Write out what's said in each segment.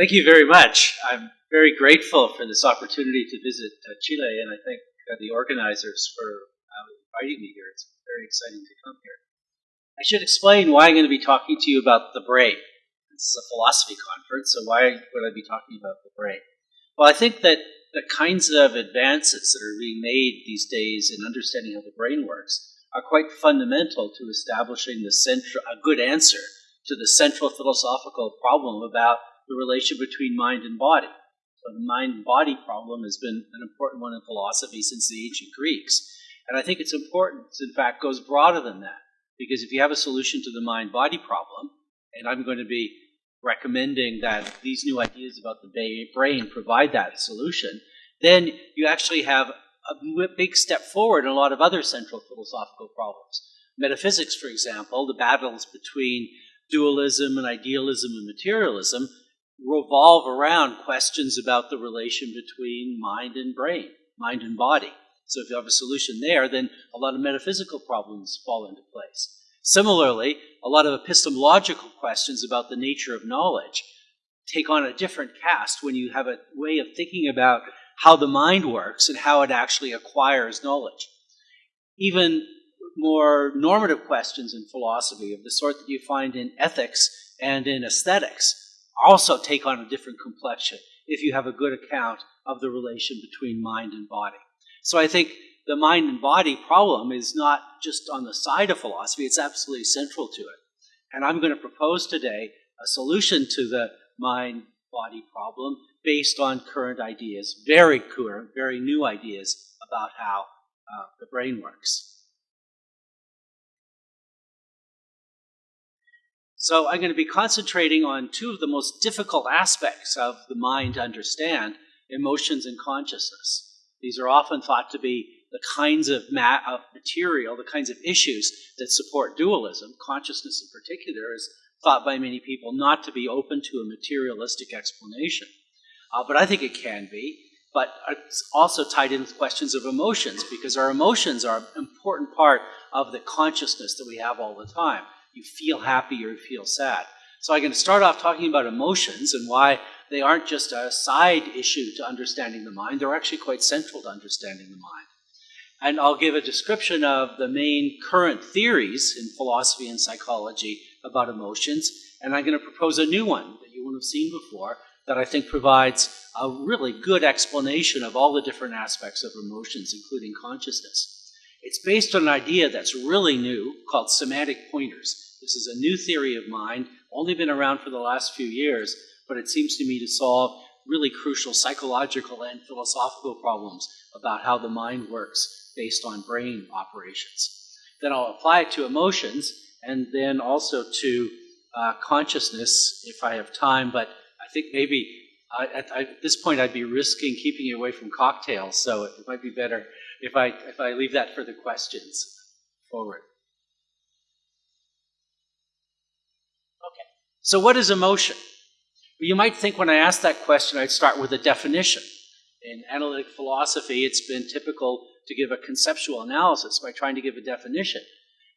Thank you very much. I'm very grateful for this opportunity to visit uh, Chile, and I thank uh, the organizers for uh, inviting me here. It's very exciting to come here. I should explain why I'm going to be talking to you about the brain. This is a philosophy conference, so why would I be talking about the brain? Well, I think that the kinds of advances that are being made these days in understanding how the brain works are quite fundamental to establishing the central, a good answer to the central philosophical problem about the relation between mind and body. So the mind-body problem has been an important one in philosophy since the ancient Greeks. And I think it's important, in fact, goes broader than that. Because if you have a solution to the mind-body problem, and I'm going to be recommending that these new ideas about the brain provide that solution, then you actually have a big step forward in a lot of other central philosophical problems. Metaphysics, for example, the battles between dualism and idealism and materialism revolve around questions about the relation between mind and brain, mind and body. So if you have a solution there, then a lot of metaphysical problems fall into place. Similarly, a lot of epistemological questions about the nature of knowledge take on a different cast when you have a way of thinking about how the mind works and how it actually acquires knowledge. Even more normative questions in philosophy of the sort that you find in ethics and in aesthetics also take on a different complexion if you have a good account of the relation between mind and body. So I think the mind and body problem is not just on the side of philosophy, it's absolutely central to it. And I'm going to propose today a solution to the mind body problem based on current ideas, very current, very new ideas about how uh, the brain works. So I'm going to be concentrating on two of the most difficult aspects of the mind to understand, emotions and consciousness. These are often thought to be the kinds of, of material, the kinds of issues that support dualism. Consciousness in particular is thought by many people not to be open to a materialistic explanation. Uh, but I think it can be. But it's also tied in with questions of emotions because our emotions are an important part of the consciousness that we have all the time you feel happy or you feel sad. So I'm going to start off talking about emotions and why they aren't just a side issue to understanding the mind, they're actually quite central to understanding the mind. And I'll give a description of the main current theories in philosophy and psychology about emotions, and I'm going to propose a new one that you won't have seen before that I think provides a really good explanation of all the different aspects of emotions, including consciousness. It's based on an idea that's really new called semantic pointers. This is a new theory of mind, only been around for the last few years, but it seems to me to solve really crucial psychological and philosophical problems about how the mind works based on brain operations. Then I'll apply it to emotions and then also to uh, consciousness if I have time, but I think maybe uh, at, at, this point I'd be risking keeping you away from cocktails, so it might be better if I, if I leave that for the questions forward. Okay, so what is emotion? Well, you might think when I ask that question, I'd start with a definition. In analytic philosophy, it's been typical to give a conceptual analysis by trying to give a definition.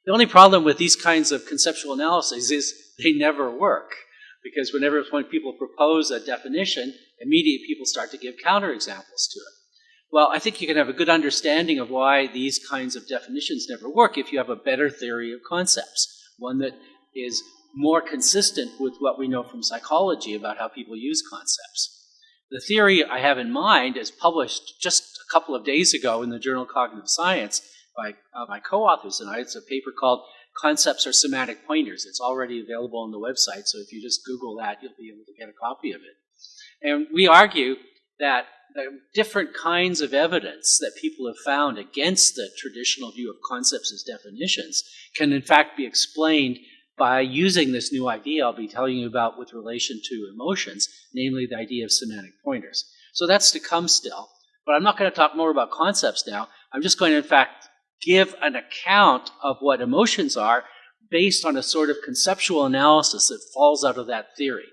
The only problem with these kinds of conceptual analyses is they never work. Because whenever when people propose a definition, immediately people start to give counterexamples to it. Well, I think you can have a good understanding of why these kinds of definitions never work if you have a better theory of concepts, one that is more consistent with what we know from psychology about how people use concepts. The theory I have in mind is published just a couple of days ago in the journal Cognitive Science by uh, my co-authors and I. It's a paper called Concepts are Semantic Pointers. It's already available on the website, so if you just Google that, you'll be able to get a copy of it. And we argue that the different kinds of evidence that people have found against the traditional view of concepts as definitions can in fact be explained by using this new idea I'll be telling you about with relation to emotions, namely the idea of semantic pointers. So that's to come still, but I'm not going to talk more about concepts now. I'm just going to in fact give an account of what emotions are based on a sort of conceptual analysis that falls out of that theory.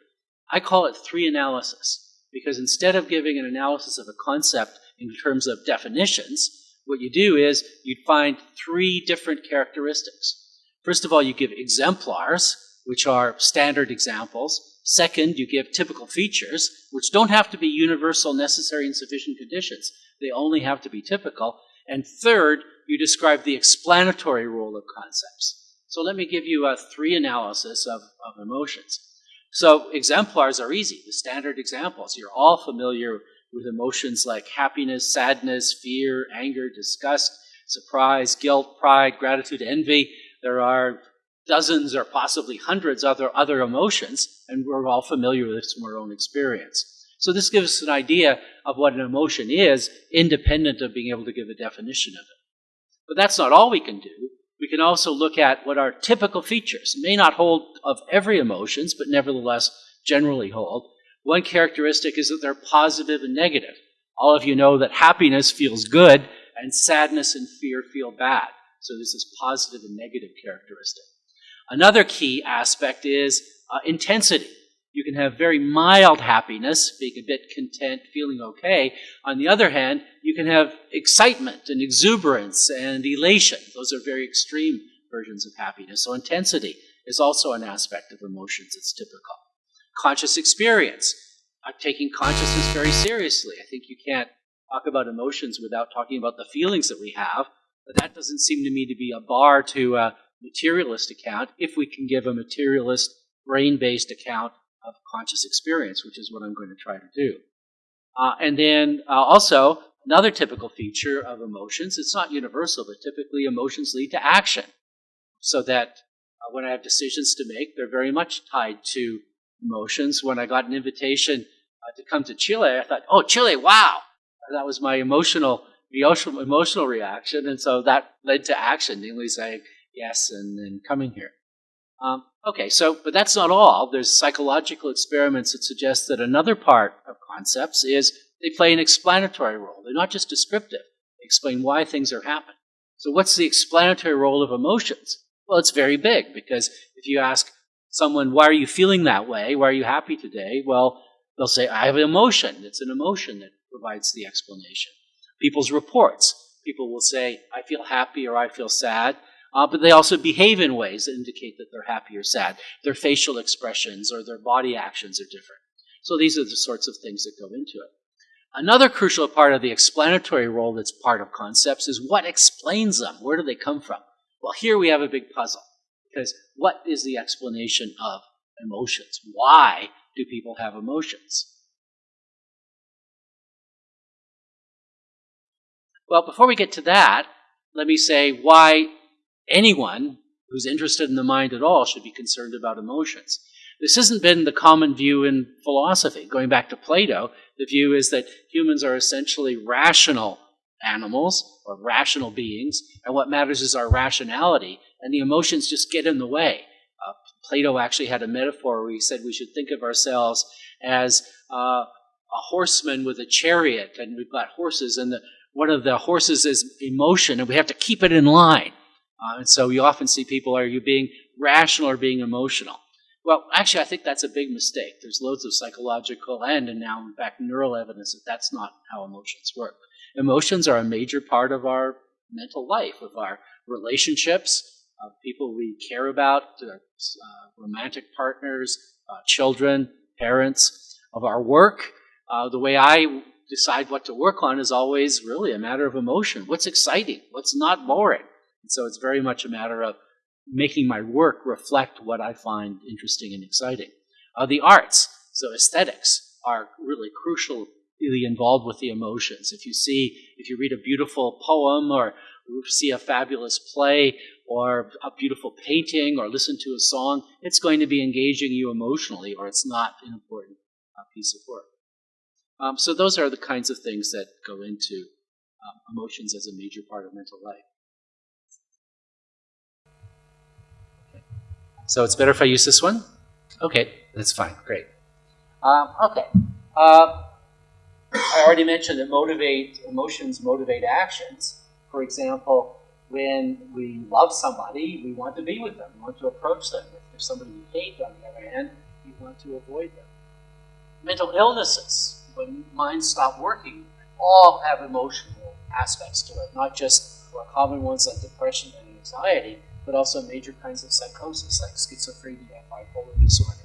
I call it three analysis. Because instead of giving an analysis of a concept in terms of definitions, what you do is you find three different characteristics. First of all, you give exemplars, which are standard examples. Second, you give typical features, which don't have to be universal, necessary, and sufficient conditions. They only have to be typical. And third, you describe the explanatory role of concepts. So let me give you a three analysis of, of emotions. So exemplars are easy, the standard examples. You're all familiar with emotions like happiness, sadness, fear, anger, disgust, surprise, guilt, pride, gratitude, envy. There are dozens or possibly hundreds of other, other emotions, and we're all familiar with this from our own experience. So this gives us an idea of what an emotion is, independent of being able to give a definition of it. But that's not all we can do. Can also look at what are typical features. May not hold of every emotions, but nevertheless generally hold. One characteristic is that they're positive and negative. All of you know that happiness feels good and sadness and fear feel bad. So there's this positive and negative characteristic. Another key aspect is uh, intensity. You can have very mild happiness, being a bit content, feeling okay. On the other hand, you can have excitement and exuberance and elation. Those are very extreme versions of happiness. So intensity is also an aspect of emotions that's typical. Conscious experience. I'm taking consciousness very seriously. I think you can't talk about emotions without talking about the feelings that we have, but that doesn't seem to me to be a bar to a materialist account if we can give a materialist, brain-based account of conscious experience, which is what I'm going to try to do. Uh, and then uh, also, another typical feature of emotions, it's not universal, but typically emotions lead to action. So that uh, when I have decisions to make, they're very much tied to emotions. When I got an invitation uh, to come to Chile, I thought, oh, Chile, wow! That was my emotional, emotional, emotional reaction. And so that led to action, namely saying yes and then coming here. Um, okay, so, but that's not all. There's psychological experiments that suggest that another part of concepts is they play an explanatory role. They're not just descriptive. They explain why things are happening. So what's the explanatory role of emotions? Well, it's very big because if you ask someone, why are you feeling that way? Why are you happy today? Well, they'll say, I have an emotion. It's an emotion that provides the explanation. People's reports. People will say, I feel happy or I feel sad. Uh, but they also behave in ways that indicate that they're happy or sad. Their facial expressions or their body actions are different. So these are the sorts of things that go into it. Another crucial part of the explanatory role that's part of concepts is what explains them. Where do they come from? Well, here we have a big puzzle. Because what is the explanation of emotions? Why do people have emotions? Well, before we get to that, let me say why anyone who's interested in the mind at all should be concerned about emotions. This hasn't been the common view in philosophy. Going back to Plato, the view is that humans are essentially rational animals or rational beings, and what matters is our rationality, and the emotions just get in the way. Uh, Plato actually had a metaphor where he said we should think of ourselves as uh, a horseman with a chariot, and we've got horses, and the, one of the horses is emotion, and we have to keep it in line. Uh, and so you often see people, are you being rational or being emotional? Well, actually, I think that's a big mistake. There's loads of psychological and, and now, in fact, neural evidence that that's not how emotions work. Emotions are a major part of our mental life, of our relationships, of people we care about, uh, romantic partners, uh, children, parents, of our work. Uh, the way I decide what to work on is always really a matter of emotion. What's exciting? What's not boring? And so it's very much a matter of making my work reflect what I find interesting and exciting. Uh, the arts, so aesthetics, are really crucially involved with the emotions. If you see, if you read a beautiful poem or see a fabulous play or a beautiful painting or listen to a song, it's going to be engaging you emotionally or it's not an important uh, piece of work. Um, so those are the kinds of things that go into um, emotions as a major part of mental life. So it's better if I use this one? Okay, that's fine, great. Um, okay. Uh, I already mentioned that motivate emotions motivate actions. For example, when we love somebody, we want to be with them, we want to approach them. If there's somebody we hate, on the other hand, we want to avoid them. Mental illnesses, when minds stop working, all have emotional aspects to it, not just more common ones like depression and anxiety, but also major kinds of psychosis like schizophrenia, and bipolar disorder.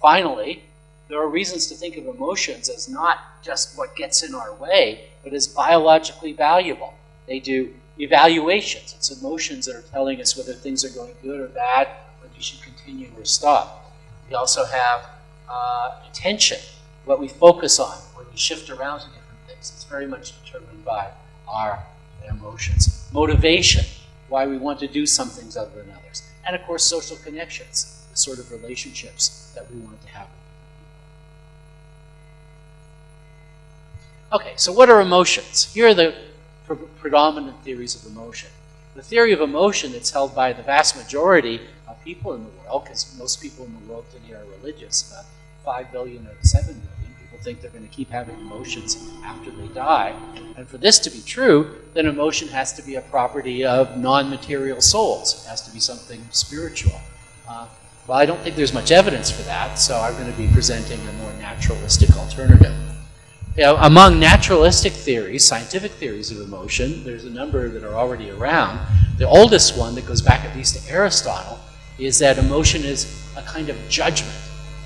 finally, there are reasons to think of emotions as not just what gets in our way, but as biologically valuable. They do evaluations. It's emotions that are telling us whether things are going good or bad, whether you should continue or stop. We also have uh, attention, what we focus on, when we shift around to different things. It's very much determined by our emotions. Motivation, why we want to do some things other than others. And of course, social connections, the sort of relationships that we want to have Okay, so what are emotions? Here are the pre predominant theories of emotion. The theory of emotion that's held by the vast majority of people in the world, because most people in the world today are religious, about 5 billion or of 7 billion think they're going to keep having emotions after they die. And for this to be true, then emotion has to be a property of non-material souls. It has to be something spiritual. Uh, well, I don't think there's much evidence for that, so I'm going to be presenting a more naturalistic alternative. You know, among naturalistic theories, scientific theories of emotion, there's a number that are already around. The oldest one that goes back at least to Aristotle is that emotion is a kind of judgment.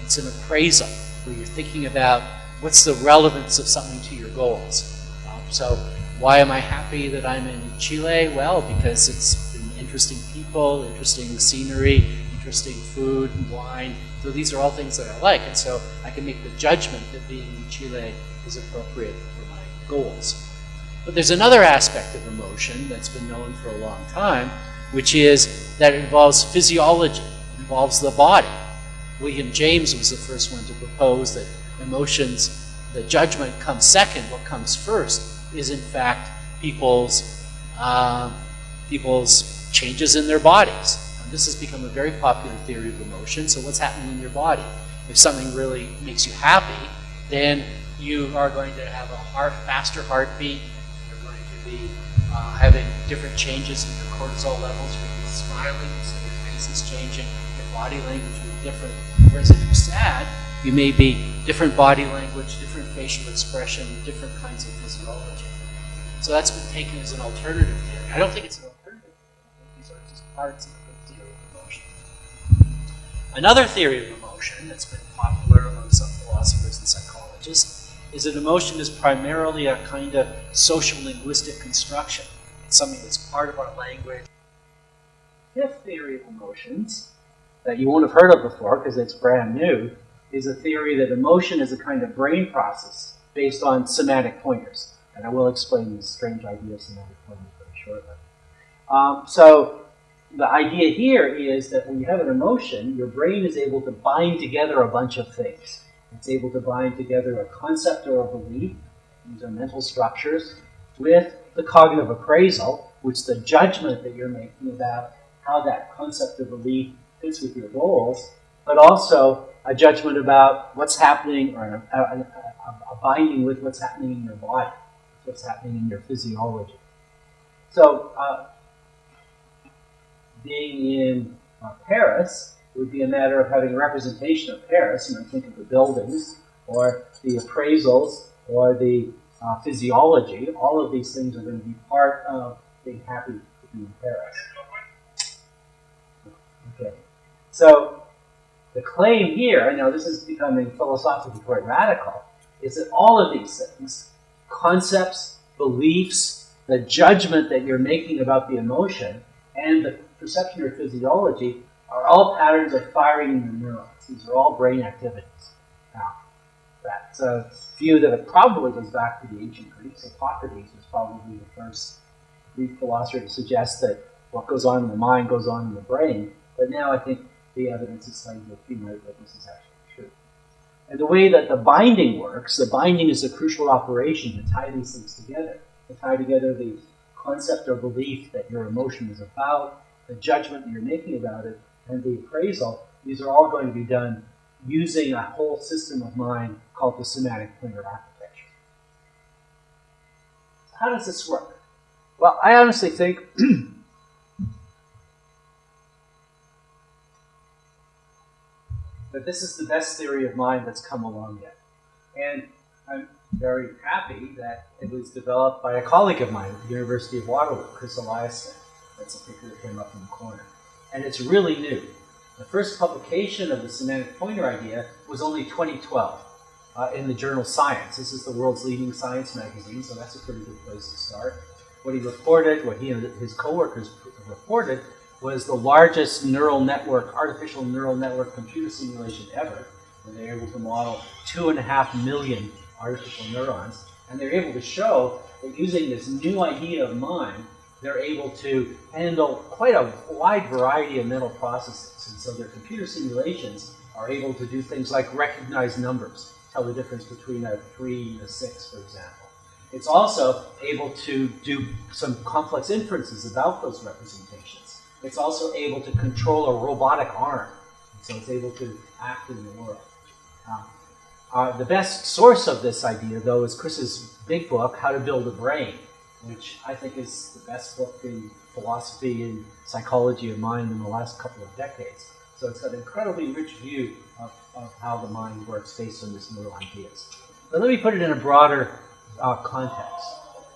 It's an appraisal where you're thinking about what's the relevance of something to your goals. Um, so why am I happy that I'm in Chile? Well, because it's interesting people, interesting scenery, interesting food and wine. So these are all things that I like. And so I can make the judgment that being in Chile is appropriate for my goals. But there's another aspect of emotion that's been known for a long time, which is that it involves physiology, involves the body. William James was the first one to propose that emotions, the judgment comes second, what comes first is in fact people's, uh, people's changes in their bodies. And this has become a very popular theory of emotion. So what's happening in your body? If something really makes you happy, then you are going to have a heart, faster heartbeat. You're going to be uh, having different changes in your cortisol levels. You're going to be smiling, so your face is changing. Your body language will be different. Whereas if you're sad, you may be different body language, different facial expression, different kinds of physiology. So that's been taken as an alternative theory. I don't think it's an alternative theory. These are just parts of the theory of emotion. Another theory of emotion that's been popular among some philosophers and psychologists is that emotion is primarily a kind of social linguistic construction. It's something that's part of our language. Fifth theory of emotions that you won't have heard of before because it's brand new is a theory that emotion is a kind of brain process based on semantic pointers. And I will explain this strange idea of semantic pointers very shortly. Um, so the idea here is that when you have an emotion, your brain is able to bind together a bunch of things. It's able to bind together a concept or a belief, these are mental structures, with the cognitive appraisal, which is the judgment that you're making about how that concept or belief fits with your goals, but also a judgment about what's happening or a, a, a, binding with what's happening in your body, what's happening in your physiology. So, uh, being in uh, Paris, would be a matter of having a representation of Paris, you know, think of the buildings, or the appraisals, or the uh, physiology. All of these things are going to be part of being happy to be in Paris. Okay. So, the claim here, I know this is becoming philosophically quite radical, is that all of these things, concepts, beliefs, the judgment that you're making about the emotion, and the perception or physiology are all patterns of firing in the neurons. These are all brain activities. Now, that's a uh, view that probably goes back to the ancient Greeks. Hippocrates was probably the first Greek philosopher to suggest that what goes on in the mind goes on in the brain. But now I think the evidence is to accumulate that this is actually true. And the way that the binding works, the binding is a crucial operation to tie these things together, to tie together the concept or belief that your emotion is about, the judgment you're making about it, and the appraisal, these are all going to be done using a whole system of mind called the semantic pointer architecture. How does this work? Well, I honestly think that this is the best theory of mind that's come along yet. And I'm very happy that it was developed by a colleague of mine at the University of Waterloo, Chris Eliasmith. That's a picture that came up in the corner and it's really new. The first publication of the semantic pointer idea was only 2012 uh, in the journal Science. This is the world's leading science magazine, so that's a pretty good place to start. What he reported, what he and his coworkers reported, was the largest neural network, artificial neural network computer simulation ever. And they were able to model two and a half million artificial neurons. And they're able to show that using this new idea of mind, they're able to handle quite a wide variety of mental processes. And so their computer simulations are able to do things like recognize numbers, tell the difference between a 3 and a 6, for example. It's also able to do some complex inferences about those representations. It's also able to control a robotic arm. So it's able to act in the world. Uh, uh, the best source of this idea, though, is Chris's big book, How to Build a Brain, which I think is the best book in philosophy and psychology of mind in the last couple of decades. So it's an incredibly rich view of, of how the mind works based on these neural ideas. But let me put it in a broader uh, context.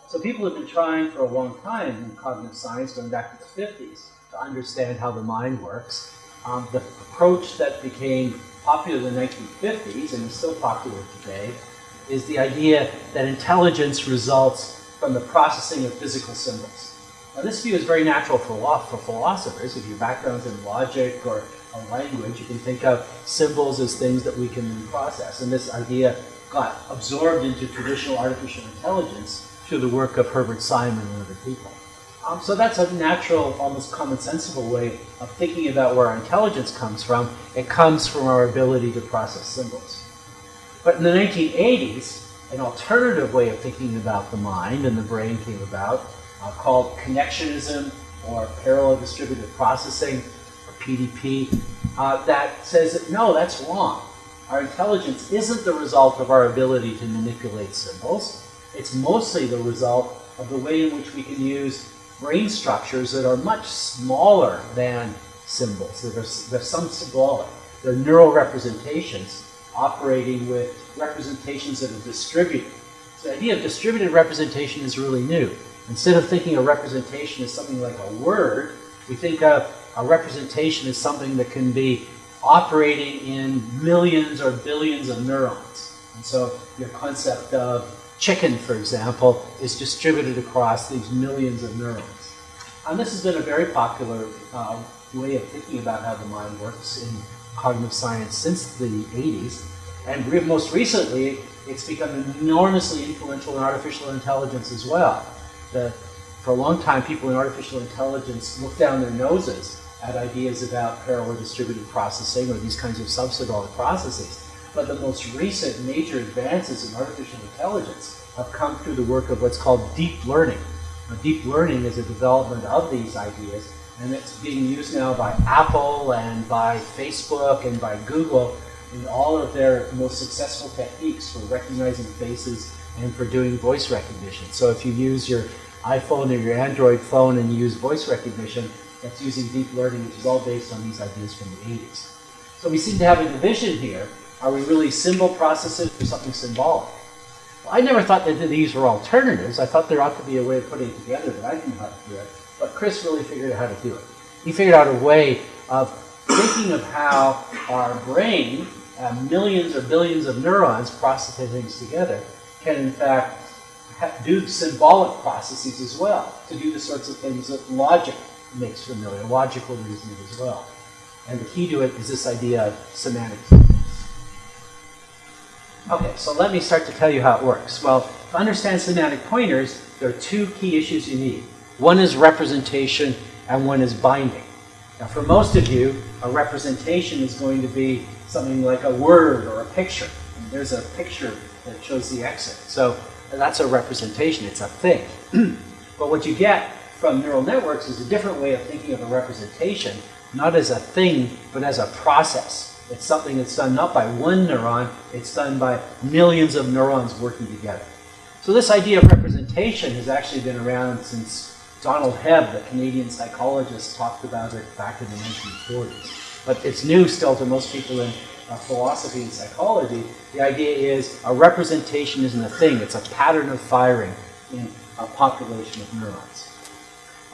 So people have been trying for a long time in cognitive science, going back to the 50s, to understand how the mind works. Um, the approach that became popular in the 1950s and is still popular today is the idea that intelligence results from the processing of physical symbols. Now this view is very natural for, for philosophers. If your background's in logic or language, you can think of symbols as things that we can process. And this idea got absorbed into traditional artificial intelligence through the work of Herbert Simon and other people. Um, so that's a natural, almost commonsensical way of thinking about where our intelligence comes from. It comes from our ability to process symbols. But in the 1980s, an alternative way of thinking about the mind and the brain came about uh, called connectionism or parallel distributed processing, or PDP, uh, that says that no, that's wrong. Our intelligence isn't the result of our ability to manipulate symbols. It's mostly the result of the way in which we can use brain structures that are much smaller than symbols. They're, some symbolic. They're neural representations operating with representations that are distributed. So the idea of distributed representation is really new. Instead of thinking a representation as something like a word, we think of a representation as something that can be operating in millions or billions of neurons. And so your concept of chicken, for example, is distributed across these millions of neurons. And this has been a very popular uh, way of thinking about how the mind works in cognitive science since the 80s. And most recently, it's become enormously influential in artificial intelligence as well. The, for a long time, people in artificial intelligence looked down their noses at ideas about parallel distributed processing or these kinds of subsymbolic processes. But the most recent major advances in artificial intelligence have come through the work of what's called deep learning. Now, deep learning is a development of these ideas, and it's being used now by Apple and by Facebook and by Google in all of their most successful techniques for recognizing faces and for doing voice recognition. So if you use your iPhone or your Android phone and you use voice recognition, that's using deep learning, which is all based on these ideas from the 80s. So we seem to have a division here are we really symbol processors or something symbolic? Well, I never thought that these were alternatives. I thought there ought to be a way of putting it together that I didn't know how to do it. But Chris really figured out how to do it. He figured out a way of thinking of how our brain, uh, millions or billions of neurons processing things together, can in fact do symbolic processes as well, to do the sorts of things that logic makes familiar, logical reasoning as well. And the key to it is this idea of semantics. Okay, so let me start to tell you how it works. Well, to understand semantic pointers, there are two key issues you need. One is representation and one is binding. Now for most of you, a representation is going to be something like a word or a picture. And there's a picture that shows the exit. So that's a representation, it's a thing. but what you get from neural networks is a different way of thinking of a representation, not as a thing, but as a process. It's something that's done not by one neuron, it's done by millions of neurons working together. So this idea of representation has actually been around since Donald Hebb, the Canadian psychologist, talked about it back in the 1940s. But it's new still to most people in uh, philosophy and psychology. The idea is a representation isn't a thing, it's a pattern of firing in a population of neurons.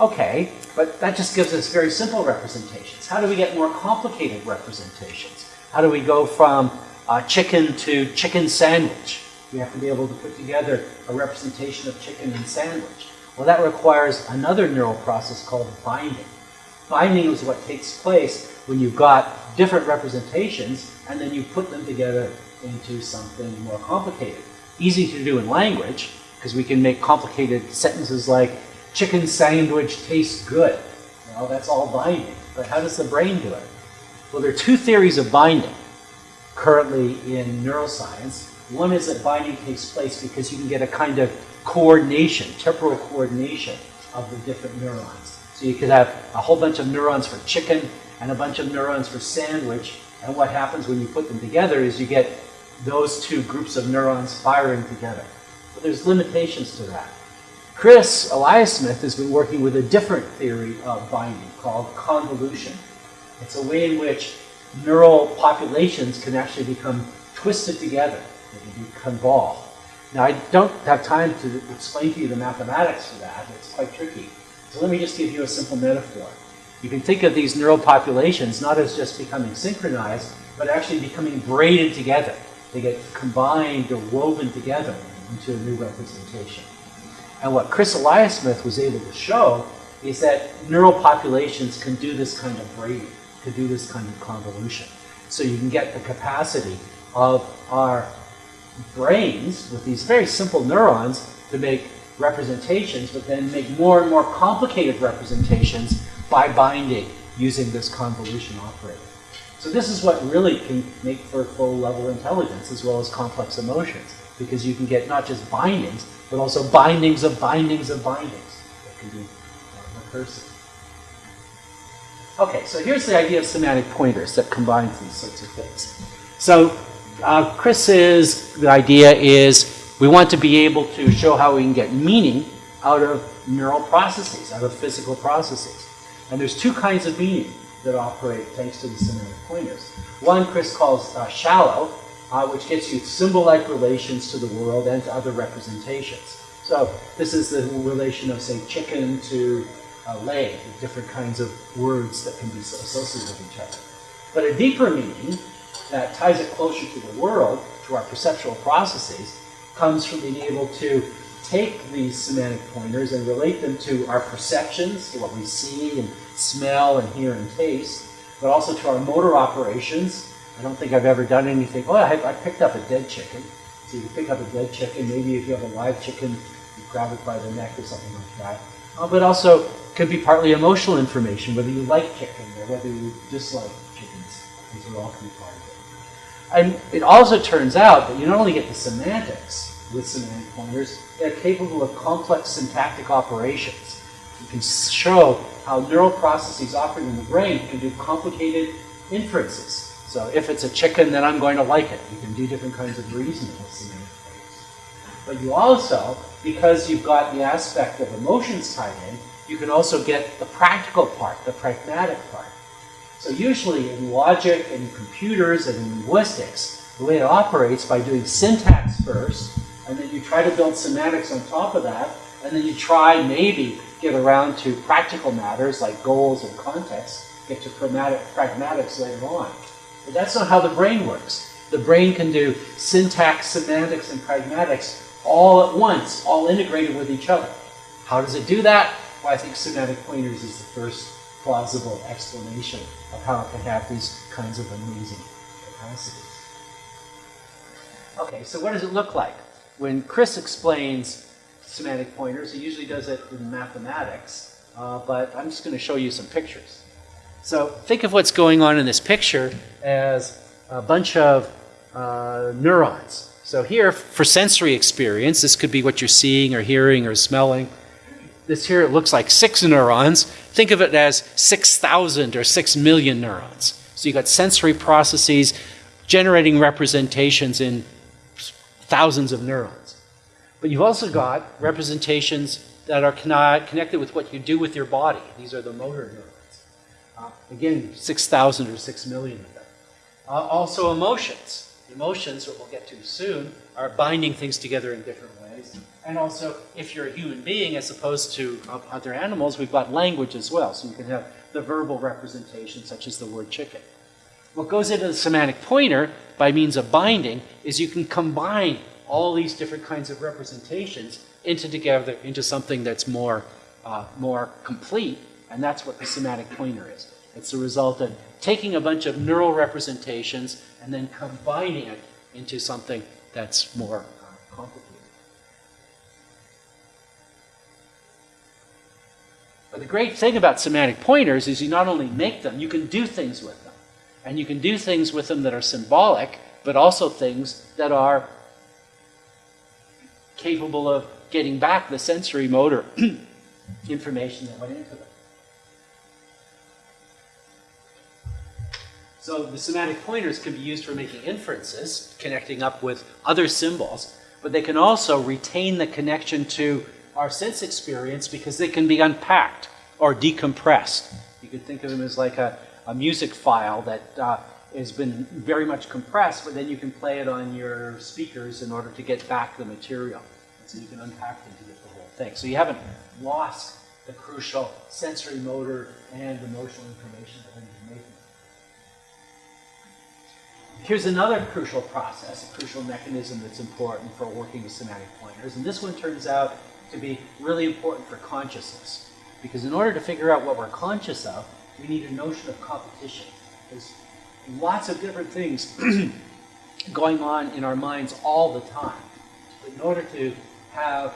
Okay, but that just gives us very simple representations. How do we get more complicated representations? How do we go from uh, chicken to chicken sandwich? We have to be able to put together a representation of chicken and sandwich. Well, that requires another neural process called binding. Binding is what takes place when you've got different representations and then you put them together into something more complicated. Easy to do in language because we can make complicated sentences like chicken sandwich tastes good. Well, that's all binding. But how does the brain do it? Well, there are two theories of binding currently in neuroscience. One is that binding takes place because you can get a kind of coordination, temporal coordination of the different neurons. So you could have a whole bunch of neurons for chicken and a bunch of neurons for sandwich. And what happens when you put them together is you get those two groups of neurons firing together. But there's limitations to that. Chris Eliasmith has been working with a different theory of binding called convolution. It's a way in which neural populations can actually become twisted together. They can be convolved. Now, I don't have time to explain to you the mathematics for that. It's quite tricky. So let me just give you a simple metaphor. You can think of these neural populations not as just becoming synchronized, but actually becoming braided together. They get combined or woven together into a new representation. And what Chris Eliasmith was able to show is that neural populations can do this kind of braiding, can do this kind of convolution. So you can get the capacity of our brains with these very simple neurons to make representations, but then make more and more complicated representations by binding using this convolution operator. So this is what really can make for full level intelligence as well as complex emotions, because you can get not just bindings, but also bindings of bindings of bindings that can be uh, recursive. Okay, so here's the idea of semantic pointers that combines these sorts of things. So uh, Chris's idea is we want to be able to show how we can get meaning out of neural processes, out of physical processes. And there's two kinds of meaning that operate thanks to the semantic pointers. One Chris calls uh, shallow, uh, which gets you symbol-like relations to the world and to other representations. So this is the relation of, say, chicken to uh, leg, different kinds of words that can be associated with each other. But a deeper meaning that ties it closer to the world, to our perceptual processes, comes from being able to take these semantic pointers and relate them to our perceptions, to what we see and smell and hear and taste, but also to our motor operations. I don't think I've ever done anything. Oh, I, I picked up a dead chicken. So you pick up a dead chicken. Maybe if you have a live chicken, you grab it by the neck or something like that. Uh, but also could be partly emotional information, whether you like chicken or whether you dislike chickens. These are all can be part of it. And it also turns out that you not only get the semantics with semantic pointers, they're capable of complex syntactic operations. You can show how neural processes operating in the brain can do complicated inferences. So if it's a chicken, then I'm going to like it. You can do different kinds of reasoning with semantic pointers. But you also, because you've got the aspect of emotions tied in, you can also get the practical part, the pragmatic part. So usually in logic and computers and in linguistics, the way it operates by doing syntax first, and then you try to build semantics on top of that, and then you try maybe get around to practical matters like goals and context, get to pragmatic, pragmatics later on. But that's not how the brain works. The brain can do syntax, semantics, and pragmatics all at once, all integrated with each other. How does it do that? Well, I think semantic pointers is the first plausible explanation of how it can have these kinds of amazing capacities. Okay, so what does it look like? When Chris explains semantic pointers, he usually does it in mathematics, uh, but I'm just going to show you some pictures. So think of what's going on in this picture as a bunch of uh, neurons. So here, for sensory experience, this could be what you're seeing or hearing or smelling. This here, it looks like six neurons. Think of it as 6,000 or 6 million neurons. So you've got sensory processes generating representations in thousands of neurons. But you've also got representations that are connected with what you do with your body. These are the motor neurons. Again, 6,000 or 6 million of them. Uh, also emotions. Emotions, what we'll get to soon, are binding things together in different ways. And also, if you're a human being as opposed to uh, other animals, we've got language as well. So you can have the verbal representation, such as the word chicken. What goes into the semantic pointer by means of binding is you can combine all these different kinds of representations into together into something that's more, uh, more complete, and that's what the semantic pointer is. It's the result of taking a bunch of neural representations and then combining it into something that's more uh, complicated. But the great thing about semantic pointers is you not only make them, you can do things with them. And you can do things with them that are symbolic, but also things that are capable of getting back the sensory motor information that went into them. So the semantic pointers can be used for making inferences, connecting up with other symbols, but they can also retain the connection to our sense experience because they can be unpacked or decompressed. You could think of them as like a, a music file that uh, has been very much compressed, but then you can play it on your speakers in order to get back the material. So you can unpack them to get the whole thing. So you haven't lost the crucial sensory motor and emotional information Here's another crucial process, a crucial mechanism that's important for working with semantic pointers. And this one turns out to be really important for consciousness. Because in order to figure out what we're conscious of, we need a notion of competition. There's lots of different things going on in our minds all the time. But in order to have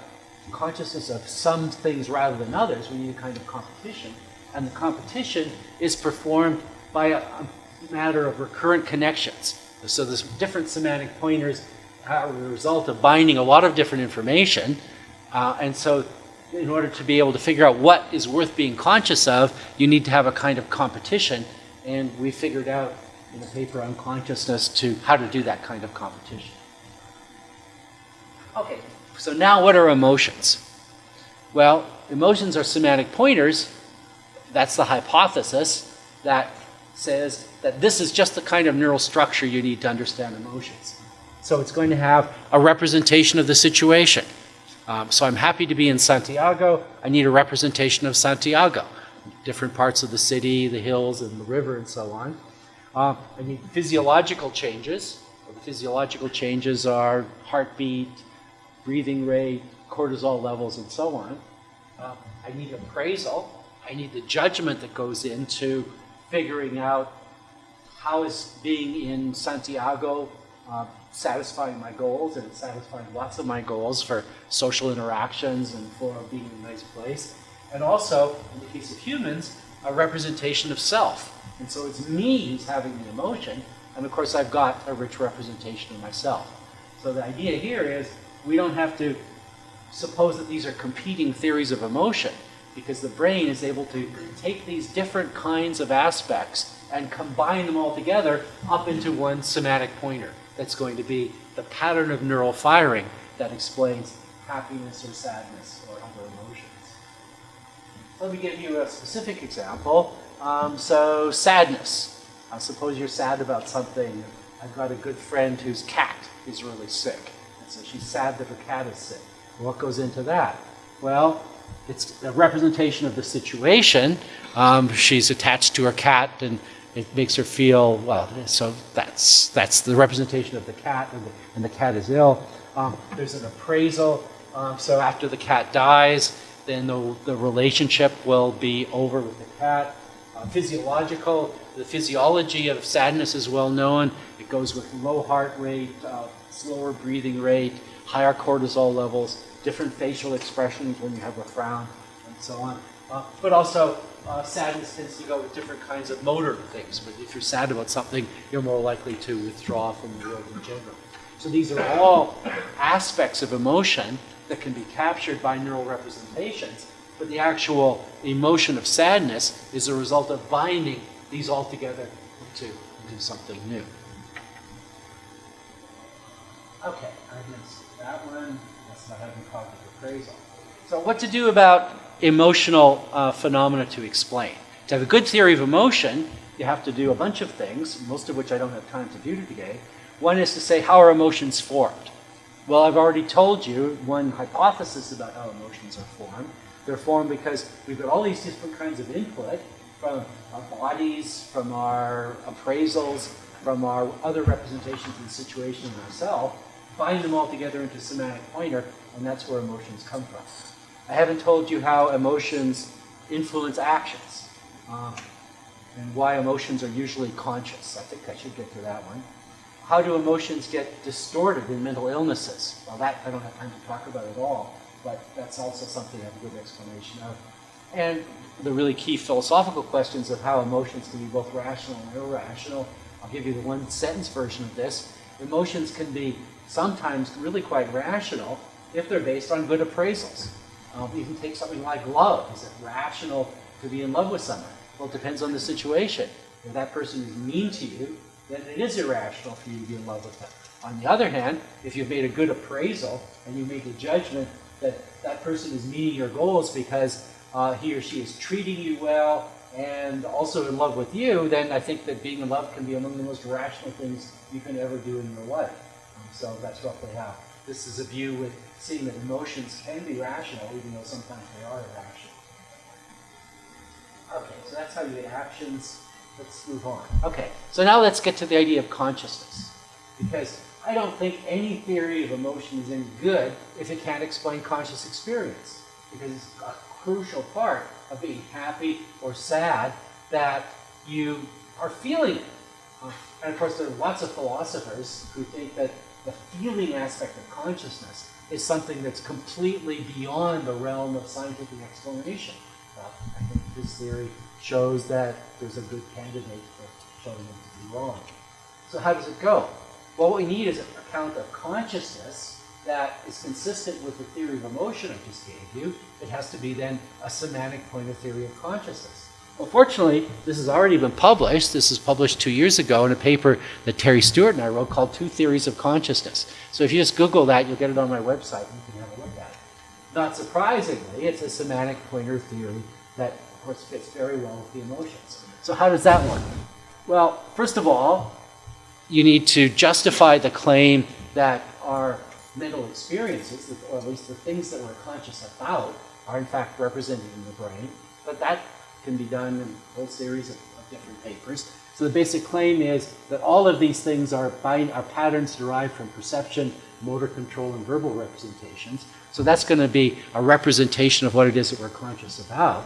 consciousness of some things rather than others, we need a kind of competition. And the competition is performed by a, a matter of recurrent connections. So there's different semantic pointers are a result of binding a lot of different information. Uh, and so in order to be able to figure out what is worth being conscious of, you need to have a kind of competition. And we figured out in a paper on consciousness to how to do that kind of competition. Okay, so now what are emotions? Well, emotions are semantic pointers. That's the hypothesis that says that this is just the kind of neural structure you need to understand emotions. So it's going to have a representation of the situation. Um, so I'm happy to be in Santiago. I need a representation of Santiago. Different parts of the city, the hills, and the river, and so on. Uh, I need physiological changes. The physiological changes are heartbeat, breathing rate, cortisol levels, and so on. Uh, I need appraisal. I need the judgment that goes into figuring out how is being in Santiago uh, satisfying my goals and satisfying lots of my goals for social interactions and for being in a nice place. And also, in the case of humans, a representation of self. And so it's me who's having the emotion, and of course I've got a rich representation of myself. So the idea here is we don't have to suppose that these are competing theories of emotion because the brain is able to take these different kinds of aspects and combine them all together up into one semantic pointer that's going to be the pattern of neural firing that explains happiness or sadness or other emotions. Let me give you a specific example. Um, so sadness. I suppose you're sad about something. I've got a good friend whose cat is really sick. And so she's sad that her cat is sick. What goes into that? Well, it's a representation of the situation. Um, she's attached to her cat and it makes her feel, well, so that's, that's the representation of the cat and the, and the cat is ill. Um, there's an appraisal. Um, so after the cat dies, then the, the relationship will be over with the cat. Uh, physiological, the physiology of sadness is well known. It goes with low heart rate, uh, slower breathing rate, higher cortisol levels, different facial expressions when you have a frown, and so on. Uh, but also, uh, sadness tends to go with different kinds of motor things. But if you're sad about something, you're more likely to withdraw from the world in general. So these are all aspects of emotion that can be captured by neural representations. But the actual emotion of sadness is a result of binding these all together into, something new. Okay, I missed that one. Not having cognitive appraisal. So what to do about emotional uh, phenomena to explain? To have a good theory of emotion, you have to do a bunch of things, most of which I don't have time to do today. One is to say, how are emotions formed? Well, I've already told you one hypothesis about how emotions are formed. They're formed because we've got all these different kinds of input from our bodies, from our appraisals, from our other representations of the situation in ourselves, bind them all together into a semantic pointer, and that's where emotions come from. I haven't told you how emotions influence actions um, and why emotions are usually conscious. I think I should get to that one. How do emotions get distorted in mental illnesses? Well, that I don't have time to talk about at all, but that's also something I have a good explanation of. And the really key philosophical questions of how emotions can be both rational and irrational. I'll give you the one sentence version of this. Emotions can be sometimes really quite rational if they're based on good appraisals. Um, you can take something like love. Is it rational to be in love with someone? Well, it depends on the situation. If that person is mean to you, then it is irrational for you to be in love with them. On the other hand, if you've made a good appraisal and you make a judgment that that person is meeting your goals because uh, he or she is treating you well and also in love with you, then I think that being in love can be among the most rational things you can ever do in your life. Um, so that's roughly how. This is a view with seeing that emotions can be rational, even though sometimes they are irrational. Okay, so that's how you get actions. Let's move on. Okay, so now let's get to the idea of consciousness. Because I don't think any theory of emotion is any good if it can't explain conscious experience. Because it's a crucial part of being happy or sad that you are feeling it. And of course, there are lots of philosophers who think that the feeling aspect of consciousness is something that's completely beyond the realm of scientific explanation. Well, uh, I think this theory shows that there's a good candidate for showing them to be wrong. So how does it go? Well, what we need is an account of consciousness that is consistent with the theory of emotion I just gave you. It has to be then a semantic pointer theory of consciousness. Well, fortunately, this has already been published. This was published two years ago in a paper that Terry Stewart and I wrote called Two Theories of Consciousness. So if you just Google that, you'll get it on my website and you can have a look at it. Not surprisingly, it's a semantic pointer theory that, of course, fits very well with the emotions. So how does that work? Well, first of all, you need to justify the claim that our mental experiences, or at least the things that we're conscious about, are in fact represented in the brain. But that can be done in a whole series of, of different papers. So the basic claim is that all of these things are, bind, are patterns derived from perception, motor control, and verbal representations. So that's going to be a representation of what it is that we're conscious about.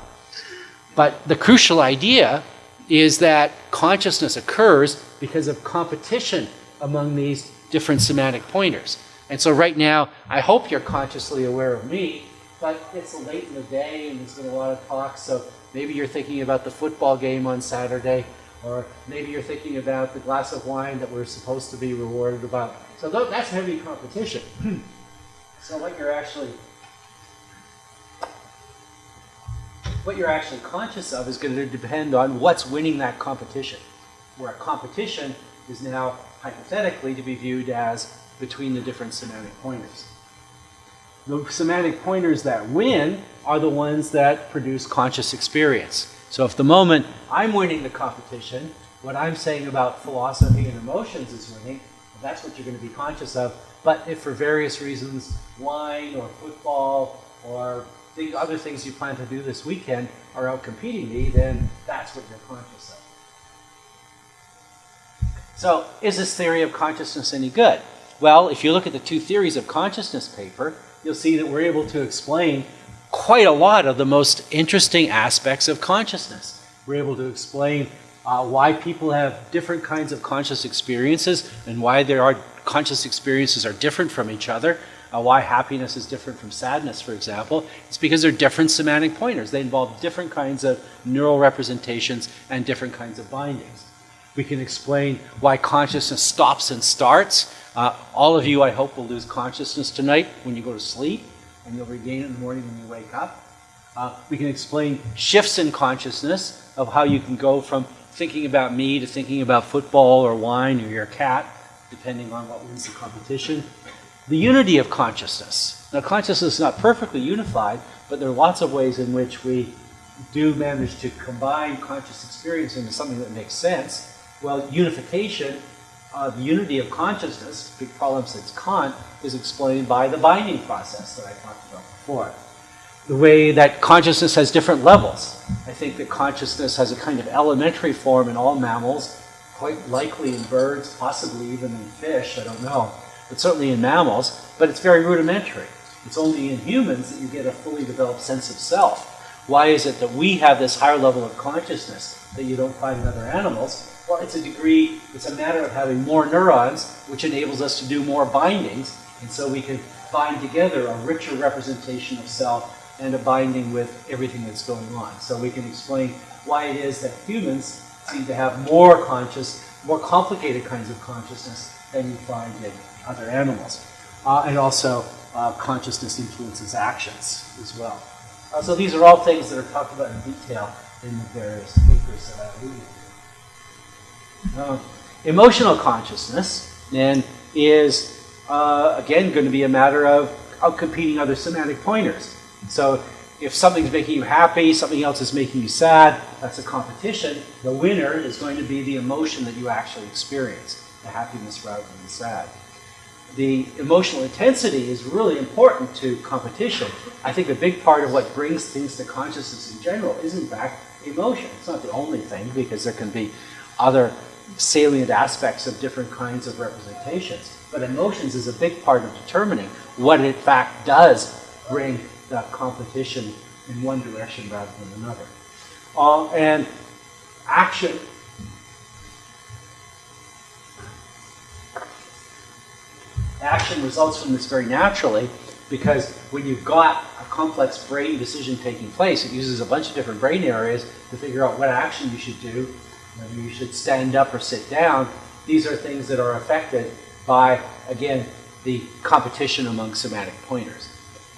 But the crucial idea is that consciousness occurs because of competition among these different semantic pointers. And so right now, I hope you're consciously aware of me, but it's late in the day and there's been a lot of talk, so Maybe you're thinking about the football game on Saturday, or maybe you're thinking about the glass of wine that we're supposed to be rewarded about. So that's heavy competition. so what you're actually what you're actually conscious of is going to depend on what's winning that competition. Where a competition is now hypothetically to be viewed as between the different semantic pointers. The semantic pointers that win are the ones that produce conscious experience. So if the moment I'm winning the competition, what I'm saying about philosophy and emotions is winning, that's what you're going to be conscious of. But if for various reasons, wine or football or the other things you plan to do this weekend are out competing me, then that's what you're conscious of. So is this theory of consciousness any good? Well, if you look at the two theories of consciousness paper, you'll see that we're able to explain quite a lot of the most interesting aspects of consciousness. We're able to explain uh, why people have different kinds of conscious experiences and why there are conscious experiences are different from each other. Uh, why happiness is different from sadness, for example. It's because they're different semantic pointers. They involve different kinds of neural representations and different kinds of bindings. We can explain why consciousness stops and starts. Uh, all of you, I hope, will lose consciousness tonight when you go to sleep, and you'll regain it in the morning when you wake up. Uh, we can explain shifts in consciousness of how you can go from thinking about me to thinking about football or wine or your cat, depending on what wins the competition. The unity of consciousness. Now, consciousness is not perfectly unified, but there are lots of ways in which we do manage to combine conscious experience into something that makes sense well, unification uh, the unity of consciousness, big problem since Kant, is explained by the binding process that I talked about before. The way that consciousness has different levels. I think that consciousness has a kind of elementary form in all mammals, quite likely in birds, possibly even in fish, I don't know, but certainly in mammals, but it's very rudimentary. It's only in humans that you get a fully developed sense of self. Why is it that we have this higher level of consciousness that you don't find in other animals? Well, it's a degree, it's a matter of having more neurons, which enables us to do more bindings, and so we can bind together a richer representation of self and a binding with everything that's going on. So we can explain why it is that humans seem to have more conscious, more complicated kinds of consciousness than you find in other animals. Uh, and also, uh, consciousness influences actions as well. Uh, so these are all things that are talked about in detail in the various papers that I to. Uh, emotional consciousness then is, uh, again, going to be a matter of outcompeting other semantic pointers. So if something's making you happy, something else is making you sad, that's a competition. The winner is going to be the emotion that you actually experience, the happiness rather than the sad the emotional intensity is really important to competition. I think a big part of what brings things to consciousness in general is, in fact, emotion. It's not the only thing, because there can be other salient aspects of different kinds of representations. But emotions is a big part of determining what, in fact, does bring the competition in one direction rather than another. Uh, and action action results from this very naturally because when you've got a complex brain decision taking place, it uses a bunch of different brain areas to figure out what action you should do, whether you should stand up or sit down. These are things that are affected by, again, the competition among semantic pointers.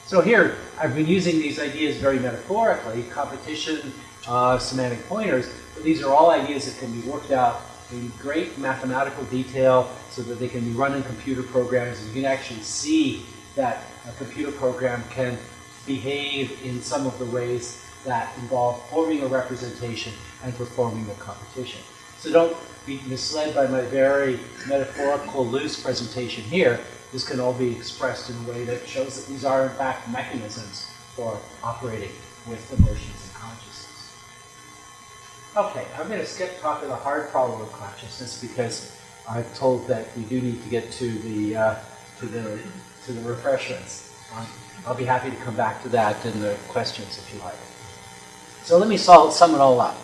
So here, I've been using these ideas very metaphorically, competition, uh, semantic pointers, but these are all ideas that can be worked out in great mathematical detail so that they can be run in computer programs and you can actually see that a computer program can behave in some of the ways that involve forming a representation and performing a competition. So don't be misled by my very metaphorical loose presentation here. This can all be expressed in a way that shows that these are in fact mechanisms for operating with emotions and consciousness. Okay, I'm going to skip talking the hard problem of consciousness because I'm told that we do need to get to the uh, to the to the refreshments. Um, I'll be happy to come back to that in the questions if you like. So let me solve, sum it all up.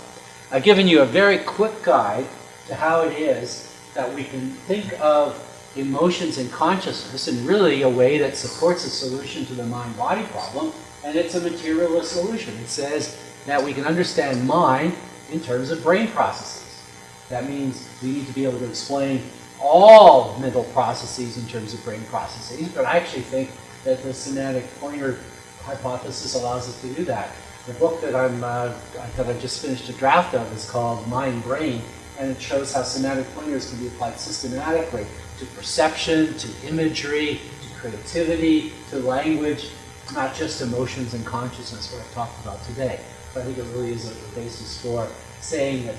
I've given you a very quick guide to how it is that we can think of emotions and consciousness in really a way that supports a solution to the mind-body problem, and it's a materialist solution. It says that we can understand mind in terms of brain processes. That means we need to be able to explain all mental processes in terms of brain processes, but I actually think that the semantic pointer hypothesis allows us to do that. The book that I'm uh, that I just finished a draft of is called Mind Brain, and it shows how semantic pointers can be applied systematically to perception, to imagery, to creativity, to language, not just emotions and consciousness, what I've talked about today. I think it really is a basis for saying that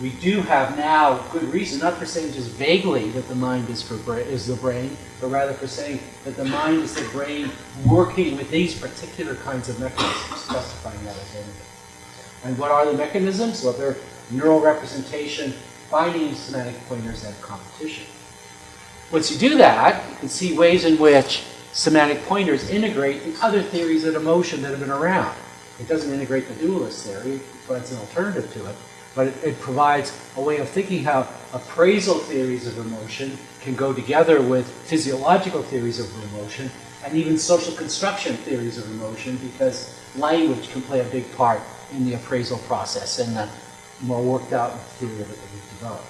we do have now good reason, not for saying just vaguely that the mind is for is the brain, but rather for saying that the mind is the brain working with these particular kinds of mechanisms, specifying that identity. And what are the mechanisms? Well, they're neural representation, binding semantic pointers, and competition. Once you do that, you can see ways in which semantic pointers integrate in other theories of emotion that have been around. It doesn't integrate the dualist theory, but it's an alternative to it but it, it, provides a way of thinking how appraisal theories of emotion can go together with physiological theories of emotion and even social construction theories of emotion because language can play a big part in the appraisal process and the more worked out theory that we've developed.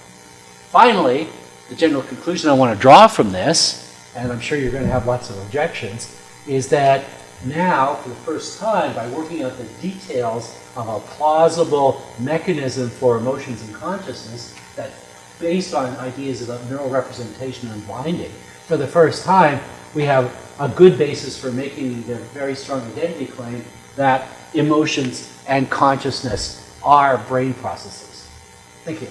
Finally, the general conclusion I want to draw from this, and I'm sure you're going to have lots of objections, is that now, for the first time, by working out the details of a plausible mechanism for emotions and consciousness that based on ideas about neural representation and binding. For the first time, we have a good basis for making the very strong identity claim that emotions and consciousness are brain processes. Thank you.